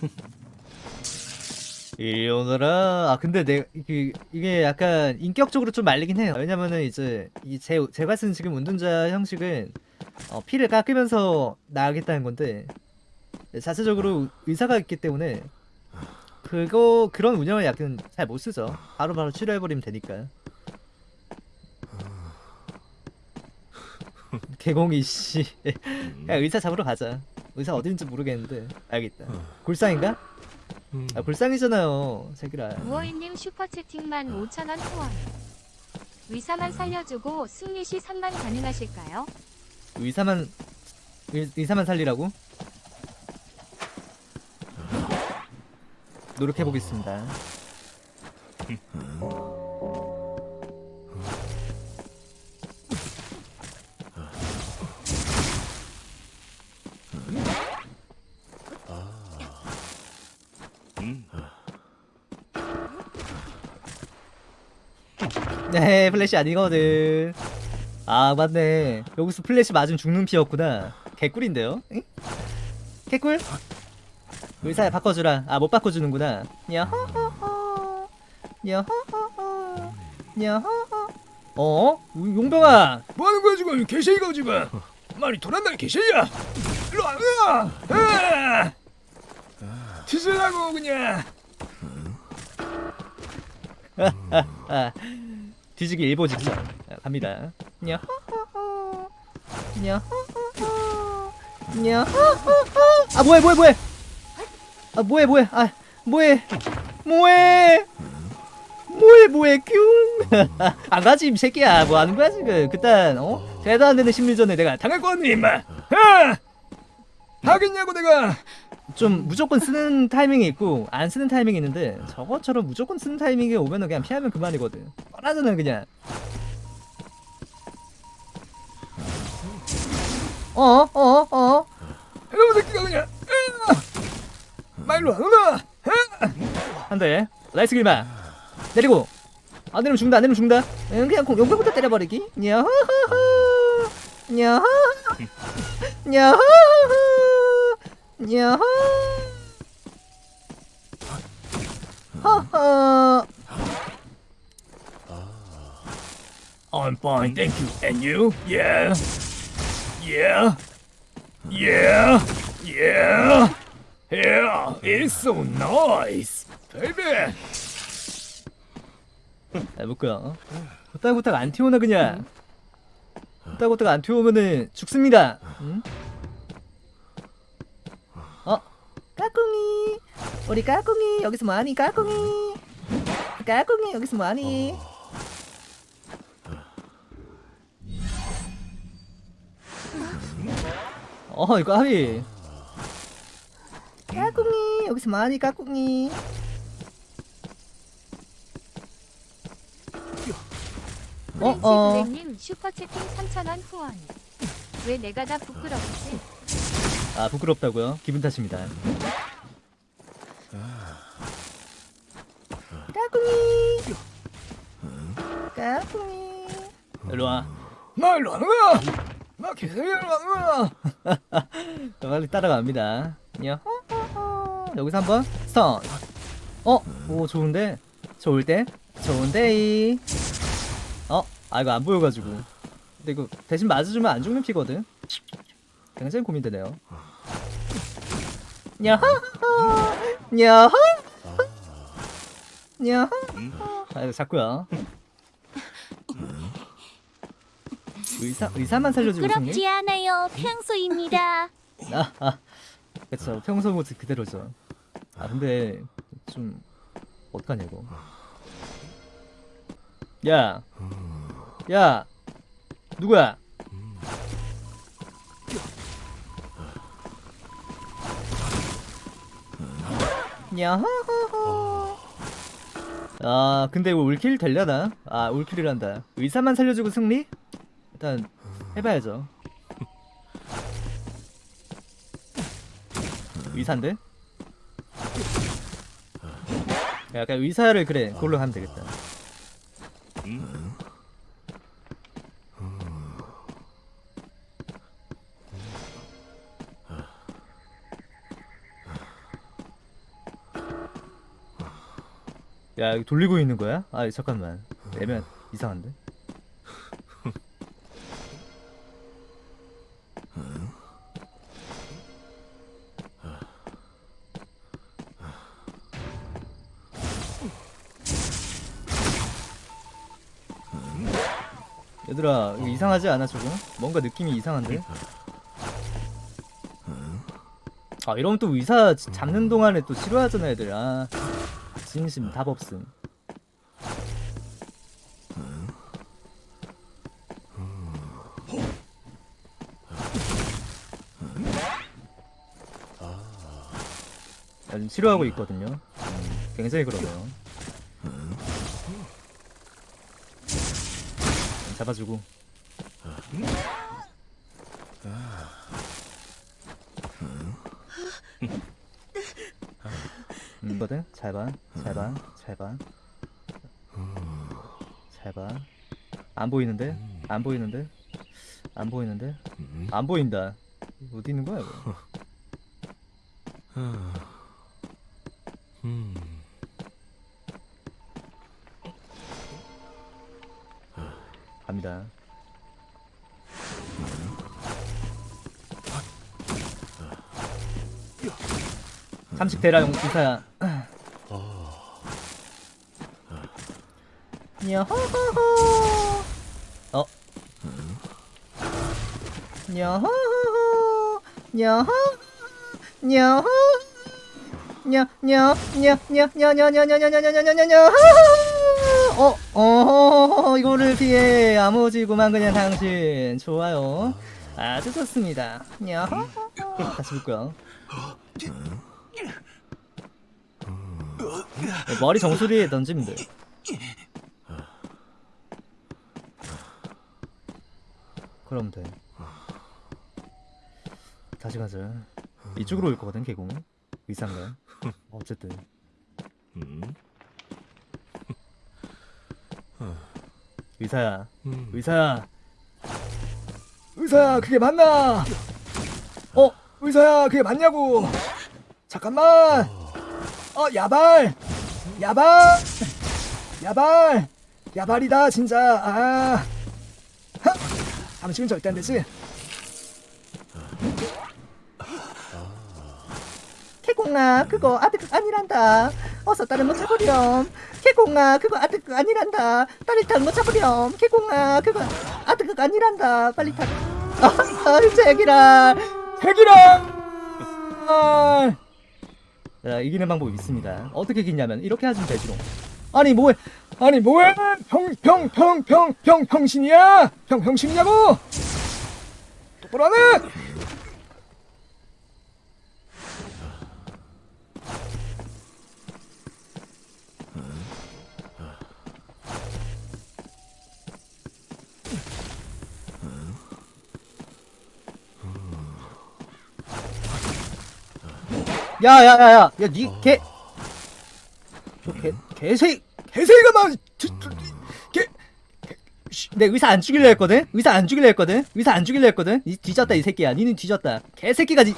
이리 오너라. 아 근데 내그 이게 약간 인격적으로 좀 말리긴 해요. 왜냐면은 이제 이 제 제가 쓴 지금 운동자 형식은 어, 피를 깎으면서 나가겠다는 건데 자체적으로 의사가 있기 때문에 그거 그런 운영을 약간 잘 못 쓰죠. 바로바로 치료해버리면 되니까. 개공이 씨. 야 의사 잡으러 가자. 의사 어딘지 모르겠는데 알겠다. 골상인가? 아 골상이잖아요. 새끼라. 무어인님 슈퍼채팅만 5천원 후원. 의사만 살려주고 승리시 3만 가능하실까요? 의사만 의, 의사만 살리라고? 노력해 보겠습니다. 네, 플래시 아니거든. 아, 맞네. 여기서 플래시 맞으면 죽는 피였구나. 개꿀인데요? 응? 개꿀? 의사야 바꿔주라. 아, 못 바꿔주는구나. 야호호호. 야호호호. 야호호. 어? 용병아! 뭐하는 거야 지금 개새끼가 지금 말이 돌았나 개새끼야 일로 와 으아! 아! 뒤질라고 그냥 아, 뒤지기 일보 직전. 아, 갑니다. 아, 뭐해, 뭐해, 뭐해! 아, 뭐해, 뭐해. 아, 뭐해. 뭐해. 뭐해, 뭐해, 뀨. 안 가지, 이 새끼야. 뭐 하는 거야, 지금. 그딴, 어? 대도 안 되는 심리전에 내가 당할 거 같니, 임마. 아! 하겠냐고 내가 좀 무조건 쓰는 타이밍이 있고 안 쓰는 타이밍이 있는데 저것처럼 무조건 쓰는 타이밍이 오면은 그냥 피하면 그만이거든. 뻔하잖아 그냥. 어어어. 어, 어. 이놈의 새끼가 그냥 으아! 마 일로 와 으아! 한대 nice 길마. 내리고. 안 내리면 죽는다 안 내리면 죽는다. 응, 그냥 공- 용병부터 때려버리기. 야호호호 야호 야호 야호 허허 I'm fine, thank you. And you? Yeah. Yeah. Yeah. Yeah. Yeah. It's so nice. Baby. 야 묶어요 후딱후딱 안 튀어오나 그냥 후딱후딱 안 튀어오면은 죽습니다 응? 어? 까꿍이 우리 까꿍이 여기서 뭐하니 까꿍이 까꿍이 여기서 뭐하니 어 이거 하비 까꿍이 여기서 뭐하니 까꿍이 어, 어. 렌시블랙님 슈퍼채팅 3천원 후원. 왜 내가 다 부끄럽지? 아 부끄럽다고요? 기분 탓입니다. 까꿍이 까꿍이 일로 와. 마 일로 와 으아! 마 개새끼야 일로 와 으아! 빨리 따라갑니다. 야호호호. 여기서 한번 스턴. 어, 오 좋은데, 좋을 때, 좋은데. 어, 아 이거 안 보여가지고. 근데 이거 대신 맞아주면 안 죽는 피거든. 굉장히 고민되네요. 야호, 야호, 야호. 아 이거 자꾸야. 의사 의사만 살려주고 승리. 부끄럽지 않아요. 평소입니다. 아, 아, 그쵸. 평소 모습 그대로죠. 아, 근데, 좀, 어떡하냐, 이거. 야! 야! 누구야? 야호호호. 아, 근데 이거 울킬 되려나? 아, 울킬이란다. 의사만 살려주고 승리? 일단, 해봐야죠. 의사인데? 약간 의사를 그래 그걸로 하면 되겠다 야 이거 돌리고 있는 거야? 아 잠깐만 애면 이상한데? 얘들아 이상하지 않아 저거? 뭔가 느낌이 이상한데? 아 이러면 또 의사 지- 잡는 동안에 또 싫어하잖아 애들 아 진심 답 없음 아, 좀 싫어하고 있거든요 음, 굉장히 그러네요 음, 잡아주고 음, 거든? 잘봐 잘봐 잘봐. 잘봐. 안 보이는데? 안 보이는데? 안 보이는데? 안 보인다. 어디 있는 거야 이거? 갑니다. 삼식 대라용 기사 야 야호호호 어 야호호호 야호 야호 냐냐냐냐냐냐냐냐냐냐냐냐냐냐 어, 어, 이거를 피해 야무지구만 그냥 당신 좋아요 아주 좋습니다 야호 다시 볼까요 네, 머리 정수리에 던지면 돼 그럼 돼. 다시 가자. 이쪽으로 올 거거든 개공 의상가 어쨌든. 의사야. 의사야. 의사야 그게 맞나? 어 의사야 그게 맞냐고? 잠깐만. 어 야발. 야발. 야발. 야발이다 진짜. 아. 하! 당신은 절대 안 되지. 개공아 그거 아득 아니란다. 어서 다른 거 잡으렴. 개공아 그거 아득 아니란다. 다른 거 잡으렴. 개공아 그거 아득 아니란다. 빨리 타 아, 제기라. 핵이랑 아, 자 이기는 방법이 있습니다. 어떻게 이기냐면 이렇게 하시면 되지롱 아니 뭐해 아니 뭐야 평평평평평 평신이야? 평 평신이냐고? 똑바로 하네. 야야야야 야니개 저 개 개새 개새가 막 개 내 의사 안 죽일려 했거든 의사 안 죽일려 했거든 의사 안 죽일려 했거든 니 뒤졌다 이 새끼야 니는 뒤졌다 개새끼가 지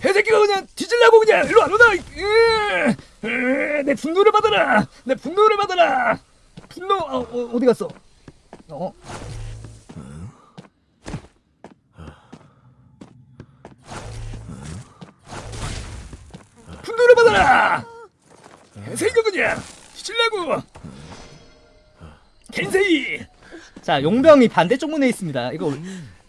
개새끼가 그냥 뒤질라고 그냥 일로 안 오나? 으, 으, 내 분노를 받아라. 내 분노를 받아라. 분노 어, 어, 어디 갔어? 어? 분노를 받아라. 개새끼가 그냥 뒤질라고. 개새끼. 자 용병이 반대쪽 문에 있습니다 이거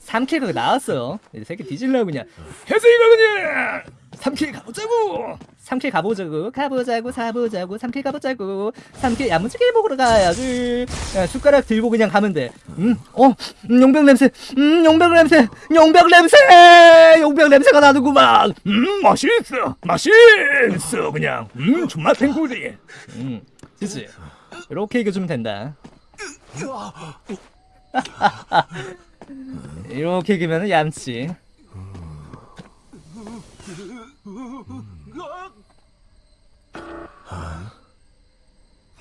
3kill가 나왔어요 이 새끼 뒤질려 그냥 개새끼가 그냥 삼 kill 가보자고. 3kill 가보자고 가보자고 사보자고 3kill 가보자고 3kill 야무지게 먹으러 가야지 야, 숟가락 들고 그냥 가면 돼음어 음, 용병 냄새 음 용병 냄새 용병 냄새 용병 냄새가 나는구만 음 맛있어. 맛있어 그냥. 음 존맛 탱구리. 음 그치? 이렇게 이겨주면 된다. 이렇게 이기면 얌치.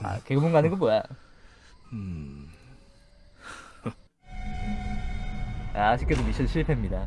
아 개구멍 가는 거 뭐야? 아, 아쉽게도 미션 실패입니다